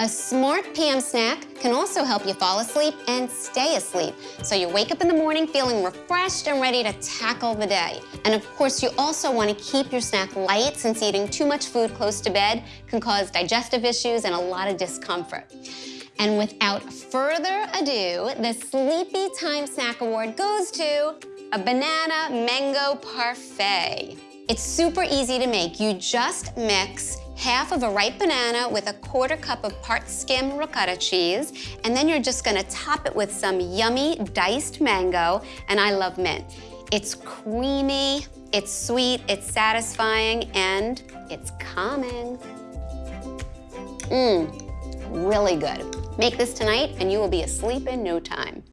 A smart PM snack can also help you fall asleep and stay asleep, so you wake up in the morning feeling refreshed and ready to tackle the day. And of course, you also want to keep your snack light since eating too much food close to bed can cause digestive issues and a lot of discomfort. And without further ado, the Sleepy Time Snack Award goes to a banana mango parfait. It's super easy to make. You just mix half of a ripe banana with a quarter cup of part skim ricotta cheese, and then you're just gonna top it with some yummy diced mango, and I love mint. It's creamy, it's sweet, it's satisfying, and it's calming. Mmm, really good. Make this tonight and you will be asleep in no time.